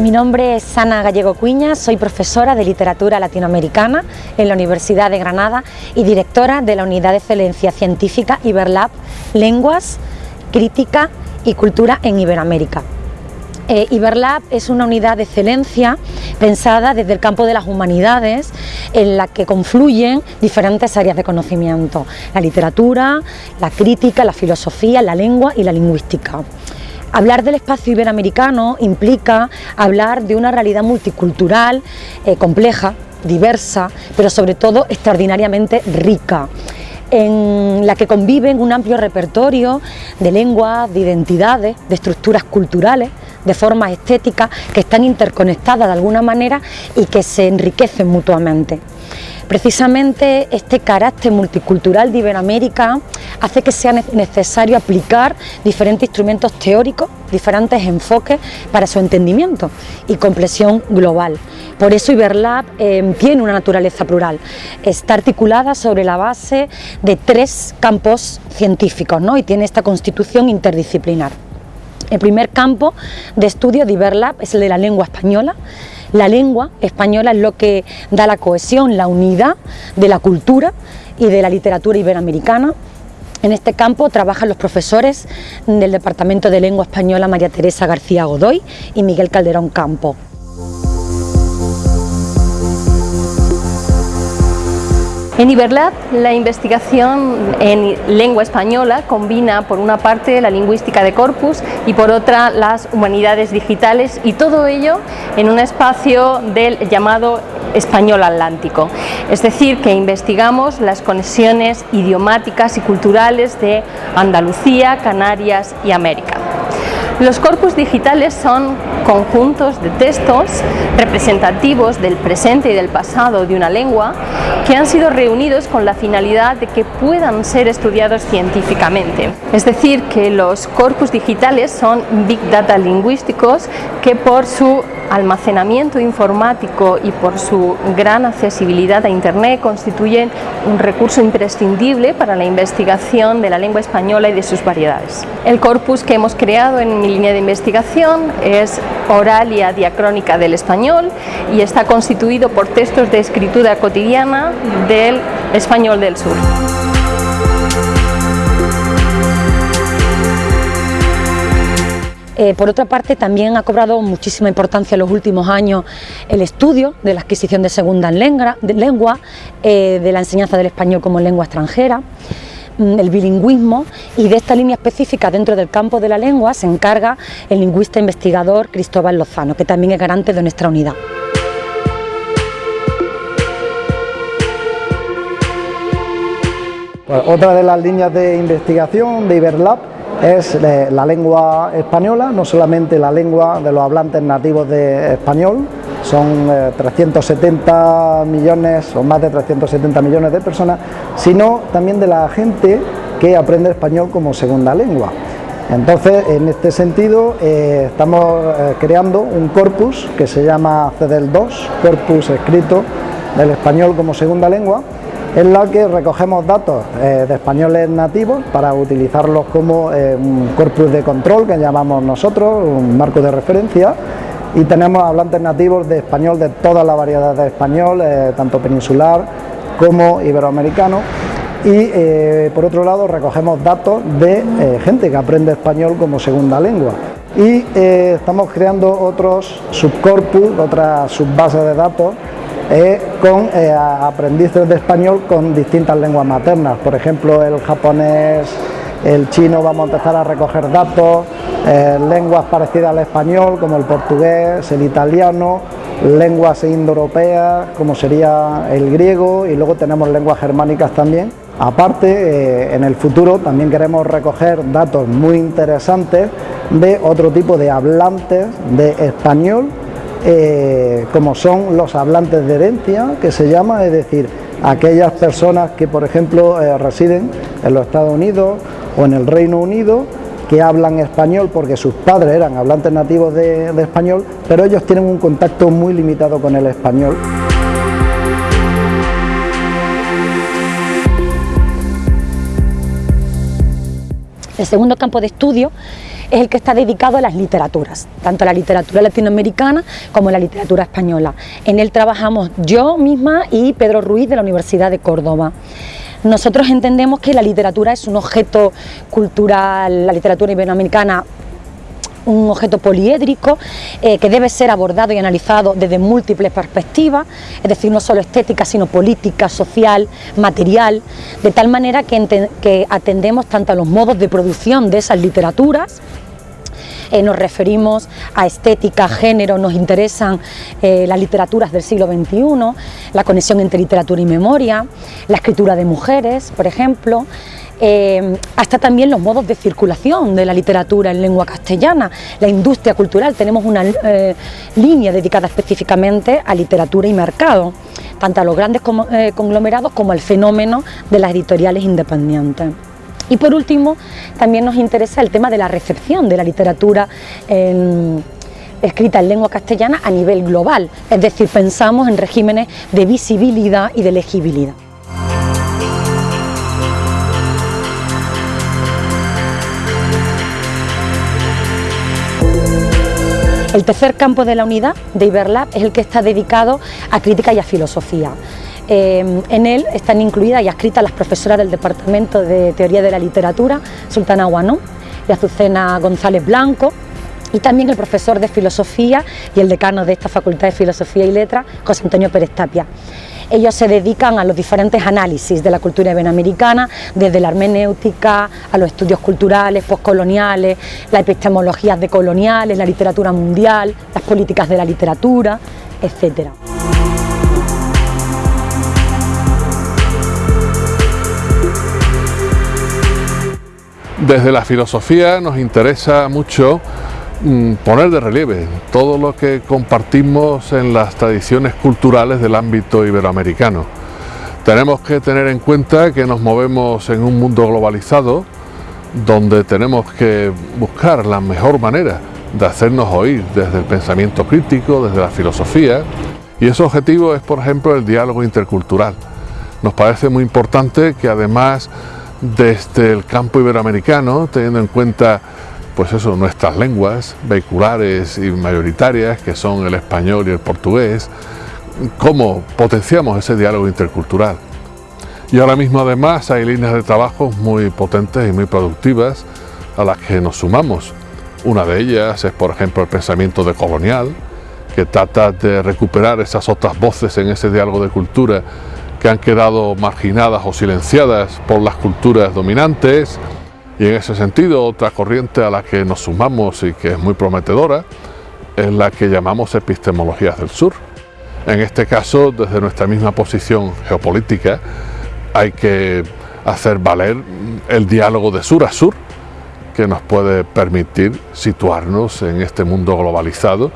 Mi nombre es Ana Gallego Cuña, soy profesora de literatura latinoamericana en la Universidad de Granada y directora de la Unidad de Excelencia Científica Iberlab Lenguas, Crítica y Cultura en Iberoamérica. Eh, Iberlab es una unidad de excelencia pensada desde el campo de las humanidades en la que confluyen diferentes áreas de conocimiento, la literatura, la crítica, la filosofía, la lengua y la lingüística. Hablar del espacio iberoamericano implica hablar de una realidad multicultural, eh, compleja, diversa, pero sobre todo extraordinariamente rica en la que conviven un amplio repertorio de lenguas, de identidades, de estructuras culturales, de formas estéticas que están interconectadas de alguna manera y que se enriquecen mutuamente. Precisamente este carácter multicultural de Iberoamérica hace que sea necesario aplicar diferentes instrumentos teóricos, diferentes enfoques para su entendimiento y comprensión global. Por eso Iberlab eh, tiene una naturaleza plural, está articulada sobre la base de tres campos científicos ¿no? y tiene esta constitución interdisciplinar. El primer campo de estudio de Iberlab es el de la lengua española, la lengua española es lo que da la cohesión, la unidad de la cultura y de la literatura iberoamericana. En este campo trabajan los profesores del Departamento de Lengua Española María Teresa García Godoy y Miguel Calderón Campo. En Iberlab, la investigación en lengua española combina por una parte la lingüística de corpus y por otra las humanidades digitales y todo ello en un espacio del llamado español atlántico. Es decir, que investigamos las conexiones idiomáticas y culturales de Andalucía, Canarias y América. Los corpus digitales son conjuntos de textos representativos del presente y del pasado de una lengua que han sido reunidos con la finalidad de que puedan ser estudiados científicamente. Es decir, que los corpus digitales son big data lingüísticos que por su almacenamiento informático y por su gran accesibilidad a Internet constituyen un recurso imprescindible para la investigación de la lengua española y de sus variedades. El corpus que hemos creado en mi línea de investigación es Oralia Diacrónica del Español y está constituido por textos de escritura cotidiana del español del sur. Eh, por otra parte, también ha cobrado muchísima importancia en los últimos años el estudio de la adquisición de segunda lengua, eh, de la enseñanza del español como lengua extranjera el bilingüismo y de esta línea específica dentro del campo de la lengua se encarga el lingüista investigador Cristóbal Lozano, que también es garante de nuestra unidad. Pues otra de las líneas de investigación de Iberlab es eh, la lengua española, no solamente la lengua de los hablantes nativos de español, son 370 eh, millones o más de 370 millones de personas, sino también de la gente que aprende español como segunda lengua. Entonces, en este sentido, eh, estamos creando un corpus que se llama CEDEL 2, corpus escrito del español como segunda lengua, en la que recogemos datos eh, de españoles nativos para utilizarlos como eh, un corpus de control que llamamos nosotros, un marco de referencia. Y tenemos hablantes nativos de español de toda la variedad de español, eh, tanto peninsular como iberoamericano. Y por otro lado recogemos datos de gente que aprende español como segunda lengua. Y estamos creando otros subcorpus, otras subbases de datos eh, con eh, aprendices de español con distintas lenguas maternas, por ejemplo el japonés, el chino, vamos a empezar a recoger datos, eh, lenguas parecidas al español como el portugués, el italiano, lenguas indoeuropeas como sería el griego y luego tenemos lenguas germánicas también. Aparte, en el futuro también queremos recoger datos muy interesantes de otro tipo de hablantes de español eh, como son los hablantes de herencia, que se llama, es decir, aquellas personas que, por ejemplo, eh, residen en los Estados Unidos o en el Reino Unido, que hablan español porque sus padres eran hablantes nativos de, de español, pero ellos tienen un contacto muy limitado con el español. El segundo campo de estudio es el que está dedicado a las literaturas, tanto a la literatura latinoamericana como a la literatura española. En él trabajamos yo misma y Pedro Ruiz de la Universidad de Córdoba. Nosotros entendemos que la literatura es un objeto cultural, la literatura iberoamericana un objeto poliédrico eh, que debe ser abordado y analizado desde múltiples perspectivas, es decir, no solo estética, sino política, social, material, de tal manera que, atendemos tanto a los modos de producción de esas literaturas, eh, nos referimos a estética, género, nos interesan eh, las literaturas del siglo XXI, la conexión entre literatura y memoria, la escritura de mujeres, por ejemplo, eh, hasta también los modos de circulación de la literatura en lengua castellana, la industria cultural, tenemos una eh, línea dedicada específicamente a literatura y mercado, tanto a los grandes eh, conglomerados como al fenómeno de las editoriales independientes. Y por último, también nos interesa el tema de la recepción de la literatura escrita en lengua castellana a nivel global, es decir, pensamos en regímenes de visibilidad y de legibilidad. El tercer campo de la unidad de Iberlab es el que está dedicado a crítica y a filosofía. Eh, en él están incluidas y adscritas las profesoras del Departamento de Teoría de la Literatura, Sultana Guanón y Azucena González Blanco, y también el profesor de Filosofía y el decano de esta Facultad de Filosofía y Letras, José Antonio Pérez Tapia. Ellos se dedican a los diferentes análisis de la cultura iberoamericana, desde la hermenéutica a los estudios culturales, postcoloniales, las epistemologías decoloniales, la literatura mundial, las políticas de la literatura, etcétera. Desde la filosofía nos interesa mucho poner de relieve todo lo que compartimos en las tradiciones culturales del ámbito iberoamericano. Tenemos que tener en cuenta que nos movemos en un mundo globalizado donde tenemos que buscar la mejor manera de hacernos oír desde el pensamiento crítico, desde la filosofía, y ese objetivo es, por ejemplo, el diálogo intercultural. Nos parece muy importante que además desde el campo iberoamericano, teniendo en cuenta pues eso, nuestras lenguas vehiculares y mayoritarias, que son el español y el portugués, cómo potenciamos ese diálogo intercultural. Y ahora mismo además hay líneas de trabajo muy potentes y muy productivas a las que nos sumamos. Una de ellas es, por ejemplo, el pensamiento decolonial, que trata de recuperar esas otras voces en ese diálogo de cultura que han quedado marginadas o silenciadas por las culturas dominantes, y en ese sentido, otra corriente a la que nos sumamos y que es muy prometedora es la que llamamos epistemologías del sur. En este caso, desde nuestra misma posición geopolítica, hay que hacer valer el diálogo de sur a sur que nos puede permitir situarnos en este mundo globalizado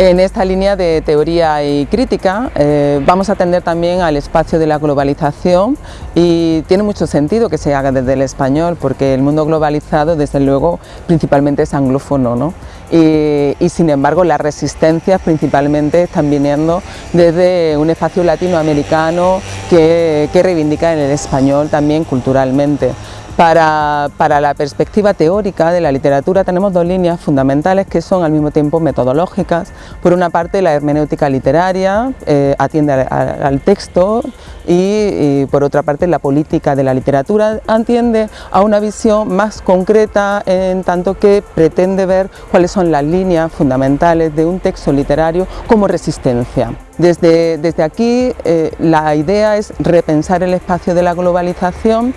En esta línea de teoría y crítica eh, vamos a atender también al espacio de la globalización y tiene mucho sentido que se haga desde el español porque el mundo globalizado desde luego principalmente es anglófono ¿no? y, sin embargo las resistencias principalmente están viniendo desde un espacio latinoamericano que, que reivindica el español también culturalmente. Para, la perspectiva teórica de la literatura tenemos dos líneas fundamentales que son al mismo tiempo metodológicas. Por una parte la hermenéutica literaria eh, atiende al, texto y, por otra parte la política de la literatura atiende a una visión más concreta en tanto que pretende ver cuáles son las líneas fundamentales de un texto literario como resistencia. Desde, desde aquí eh, la idea es repensar el espacio de la globalización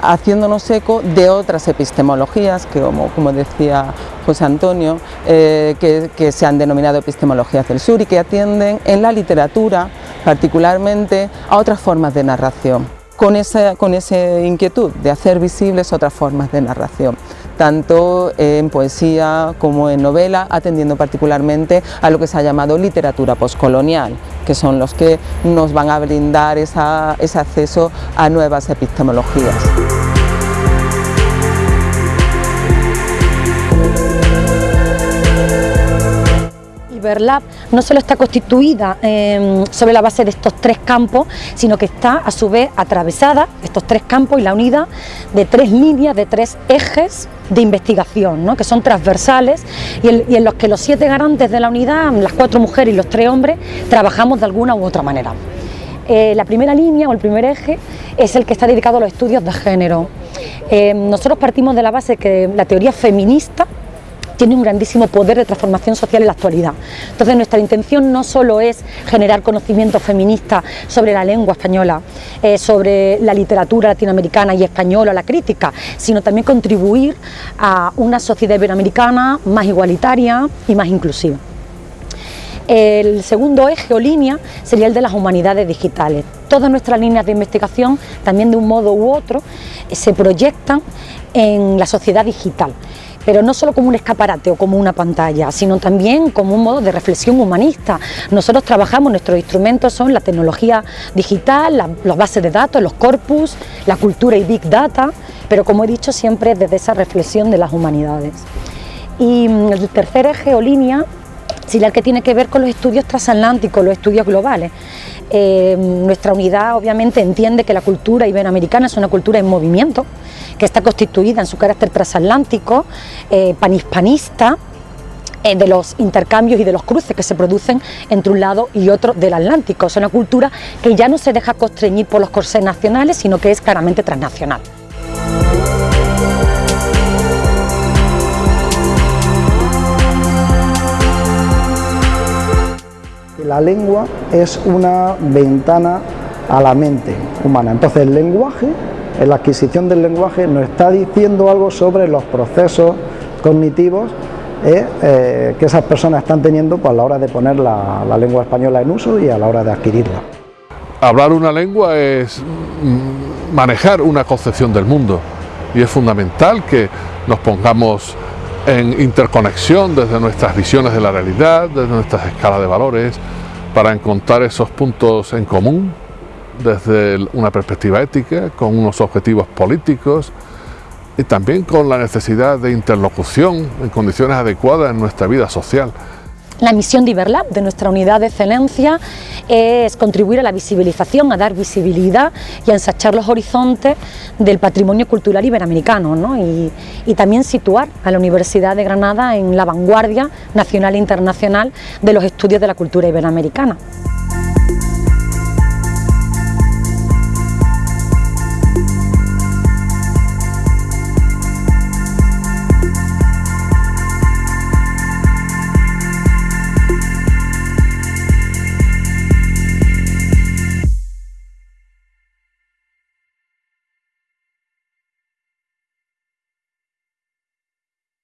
haciéndonos eco de otras epistemologías, que como, decía José Antonio, eh, que, se han denominado epistemologías del sur y que atienden en la literatura particularmente a otras formas de narración, con esa, con esa inquietud de hacer visibles otras formas de narración tanto en poesía como en novela, atendiendo particularmente a lo que se ha llamado literatura poscolonial, que son los que nos van a brindar ese acceso a nuevas epistemologías. Iberlab no solo está constituida eh, sobre la base de estos tres campos, sino que está a su vez atravesada, estos tres campos y la unidad de tres líneas, de tres ejes de investigación, ¿no? que son transversales y, en los que los siete garantes de la unidad, las cuatro mujeres y los tres hombres, trabajamos de alguna u otra manera. Eh, la primera línea o el primer eje es el que está dedicado a los estudios de género. Eh, nosotros partimos de la base que la teoría feminista tiene un grandísimo poder de transformación social en la actualidad. Entonces nuestra intención no solo es generar conocimiento feminista sobre la lengua española, eh, sobre la literatura latinoamericana y española, la crítica, sino también contribuir a una sociedad iberoamericana más igualitaria y más inclusiva. El segundo eje o línea sería el de las humanidades digitales. Todas nuestras líneas de investigación, también de un modo u otro, se proyectan en la sociedad digital pero no solo como un escaparate o como una pantalla, sino también como un modo de reflexión humanista. Nosotros trabajamos, nuestros instrumentos son la tecnología digital, las bases de datos, los corpus, la cultura y Big Data, pero como he dicho siempre desde esa reflexión de las humanidades. Y mm, el tercer eje o línea el que tiene que ver con los estudios transatlánticos, los estudios globales. Eh, nuestra unidad obviamente entiende que la cultura iberoamericana es una cultura en movimiento, que está constituida en su carácter transatlántico, eh, panhispanista, eh, de los intercambios y de los cruces que se producen entre un lado y otro del Atlántico. Es una cultura que ya no se deja constreñir por los corsés nacionales, sino que es claramente transnacional. La lengua es una ventana a la mente humana, entonces el lenguaje, la adquisición del lenguaje nos está diciendo algo sobre los procesos cognitivos eh, eh, que esas personas están teniendo pues, a la hora de poner la, lengua española en uso y a la hora de adquirirla. Hablar una lengua es manejar una concepción del mundo y es fundamental que nos pongamos en interconexión desde nuestras visiones de la realidad, desde nuestras escalas de valores, para encontrar esos puntos en común desde una perspectiva ética, con unos objetivos políticos y también con la necesidad de interlocución en condiciones adecuadas en nuestra vida social. La misión de Iberlab, de nuestra unidad de excelencia, es contribuir a la visibilización, a dar visibilidad y a ensachar los horizontes del patrimonio cultural iberoamericano ¿no? y, también situar a la Universidad de Granada en la vanguardia nacional e internacional de los estudios de la cultura iberoamericana.